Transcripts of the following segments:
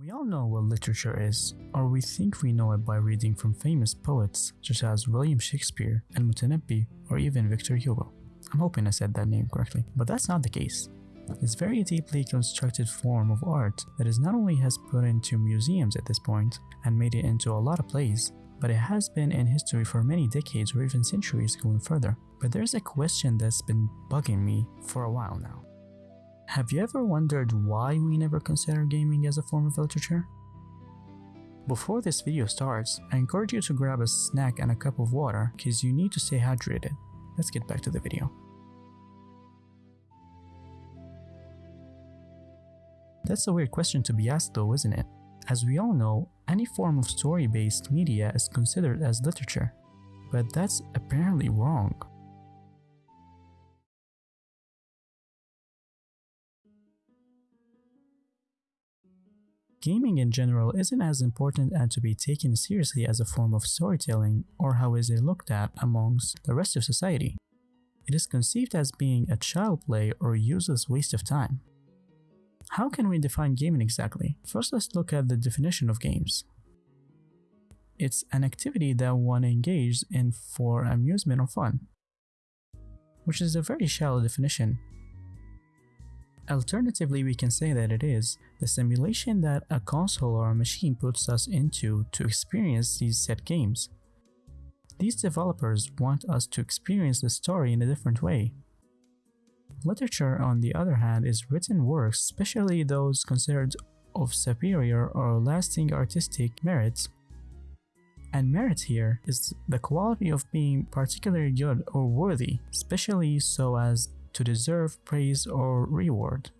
We all know what literature is, or we think we know it by reading from famous poets such as William Shakespeare, Al Mutanabbi, or even Victor Hugo. I'm hoping I said that name correctly, but that's not the case. It's very deeply constructed form of art that is not only has put into museums at this point and made it into a lot of plays, but it has been in history for many decades or even centuries going further. But there's a question that's been bugging me for a while now. Have you ever wondered why we never consider gaming as a form of literature? Before this video starts, I encourage you to grab a snack and a cup of water because you need to stay hydrated. Let's get back to the video. That's a weird question to be asked though, isn't it? As we all know, any form of story-based media is considered as literature, but that's apparently wrong. Gaming in general isn't as important and to be taken seriously as a form of storytelling or how is it looked at amongst the rest of society. It is conceived as being a child play or useless waste of time. How can we define gaming exactly? First let's look at the definition of games. It's an activity that one engages in for amusement or fun, which is a very shallow definition Alternatively, we can say that it is the simulation that a console or a machine puts us into to experience these set games. These developers want us to experience the story in a different way. Literature, on the other hand, is written works, especially those considered of superior or lasting artistic merit. And merit here is the quality of being particularly good or worthy, especially so as to deserve praise or reward.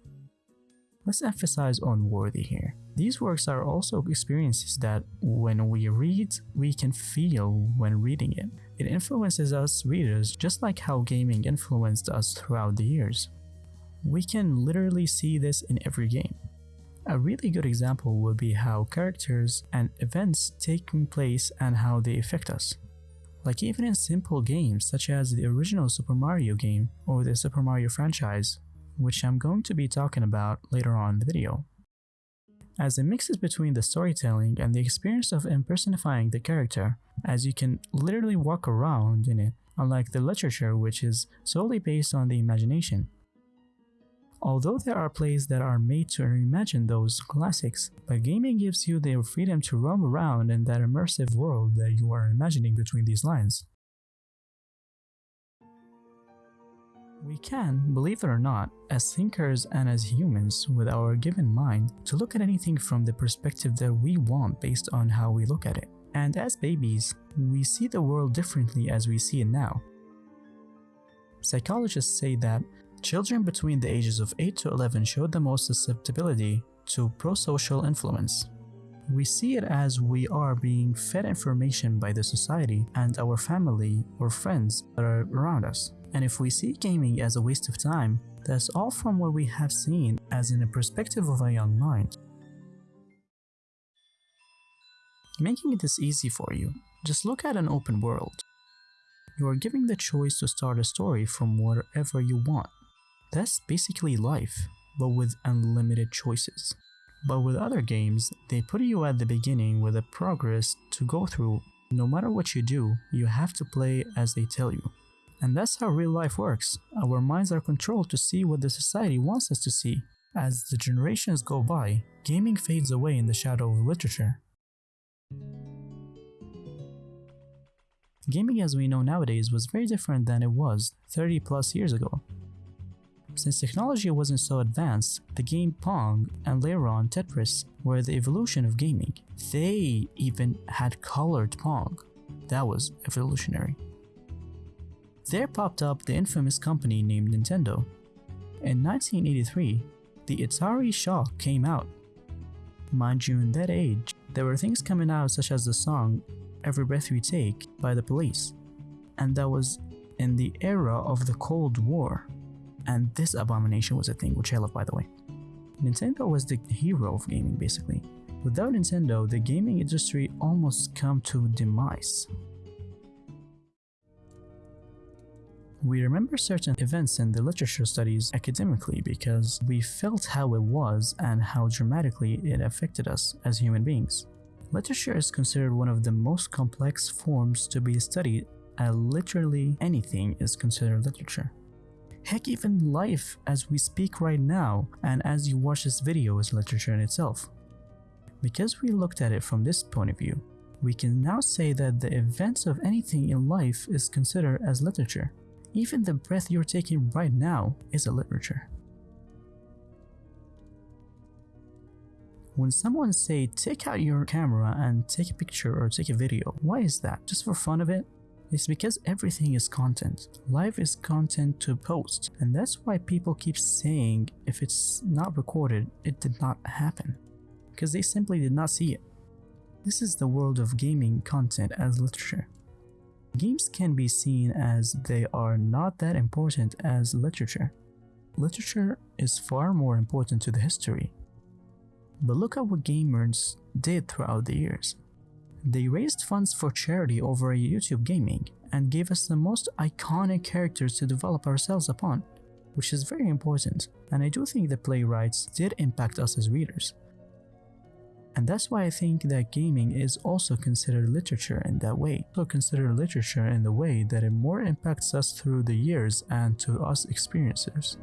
Let's emphasize on worthy here. These works are also experiences that when we read, we can feel when reading it. It influences us readers just like how gaming influenced us throughout the years. We can literally see this in every game. A really good example would be how characters and events taking place and how they affect us. Like even in simple games such as the original Super Mario game or the Super Mario franchise, which I'm going to be talking about later on in the video. As it mixes between the storytelling and the experience of impersonifying the character, as you can literally walk around in it, unlike the literature which is solely based on the imagination. Although there are plays that are made to reimagine those classics, but gaming gives you the freedom to roam around in that immersive world that you are imagining between these lines. We can, believe it or not, as thinkers and as humans with our given mind, to look at anything from the perspective that we want based on how we look at it. And as babies, we see the world differently as we see it now. Psychologists say that Children between the ages of 8 to 11 show the most susceptibility to prosocial influence. We see it as we are being fed information by the society and our family or friends that are around us. And if we see gaming as a waste of time, that's all from what we have seen as in a perspective of a young mind. Making this easy for you, just look at an open world. You are given the choice to start a story from wherever you want. That's basically life, but with unlimited choices. But with other games, they put you at the beginning with a progress to go through. No matter what you do, you have to play as they tell you. And that's how real life works. Our minds are controlled to see what the society wants us to see. As the generations go by, gaming fades away in the shadow of literature. Gaming as we know nowadays was very different than it was 30 plus years ago. Since technology wasn't so advanced, the game Pong and later on Tetris were the evolution of gaming. They even had colored Pong. That was evolutionary. There popped up the infamous company named Nintendo. In 1983, the Atari Shock came out. Mind you, in that age, there were things coming out such as the song Every Breath We Take by the police, and that was in the era of the Cold War. And this abomination was a thing, which I love by the way. Nintendo was the hero of gaming basically. Without Nintendo, the gaming industry almost come to demise. We remember certain events in the literature studies academically because we felt how it was and how dramatically it affected us as human beings. Literature is considered one of the most complex forms to be studied, and literally anything is considered literature. Heck, even life as we speak right now and as you watch this video is literature in itself. Because we looked at it from this point of view, we can now say that the events of anything in life is considered as literature. Even the breath you're taking right now is a literature. When someone say take out your camera and take a picture or take a video, why is that? Just for fun of it? It's because everything is content. Life is content to post, and that's why people keep saying if it's not recorded, it did not happen. Because they simply did not see it. This is the world of gaming content as literature. Games can be seen as they are not that important as literature. Literature is far more important to the history. But look at what gamers did throughout the years. They raised funds for charity over a YouTube gaming and gave us the most iconic characters to develop ourselves upon, which is very important, and I do think the playwrights did impact us as readers. And that's why I think that gaming is also considered literature in that way. So consider literature in the way that it more impacts us through the years and to us experiencers.